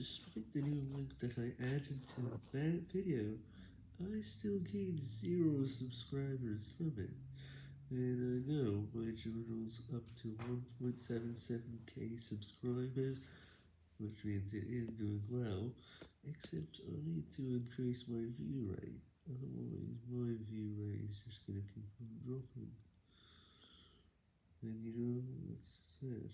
despite the new link that I added to that video, I still gained zero subscribers from it, and I know my channel's up to 1.77k subscribers, which means it is doing well, except I need to increase my view rate, otherwise my view rate is just gonna keep on dropping, and you know, that's sad.